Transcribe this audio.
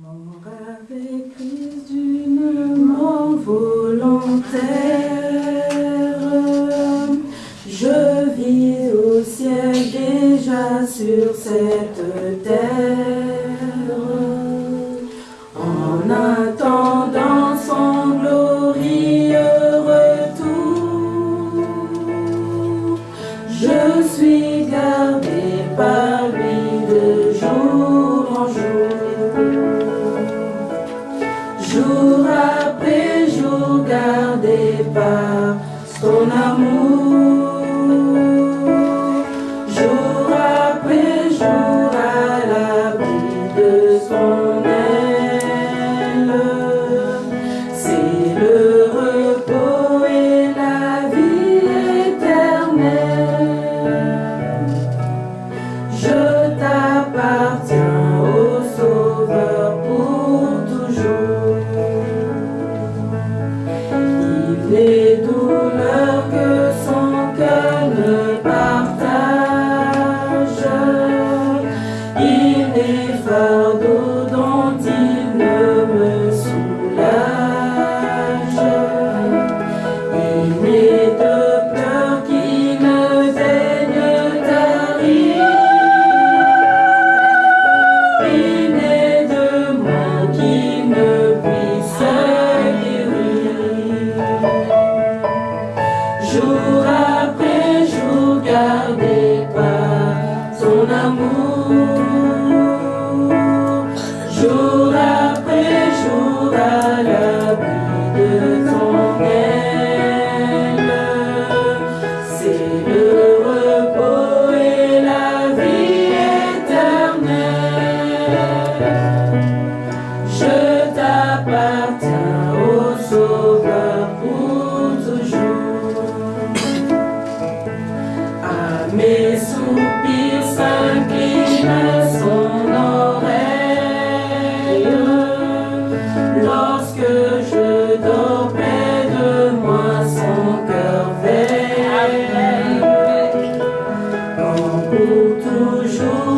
Mort avec Christ d'une mort volontaire, je vis au ciel déjà sur cette terre. En attendant son glorieux retour, je suis gardé par lui de jour en jour. Son amour. Jour après jour fardeau dont il ne me soulage. Il est de pleurs qui ne daignent tarir. Il est de mots qui ne puissent guérir. Jour après jour gardé par son amour. Jour après jour à l'abri de pour toujours